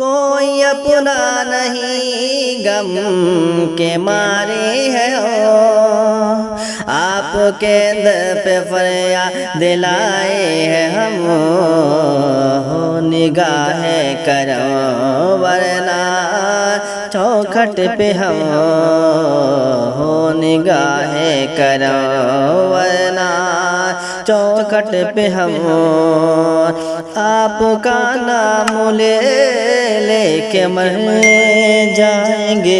कोई अपना नहीं गम के मारे है हो आपके दर पे फरिया दिलाए है हम। हो निगाह करो वरना चौखट पे हम। हो निगाह करो वरना चौखट पे हम। आपका नाम ले लेके मर जाएँगे।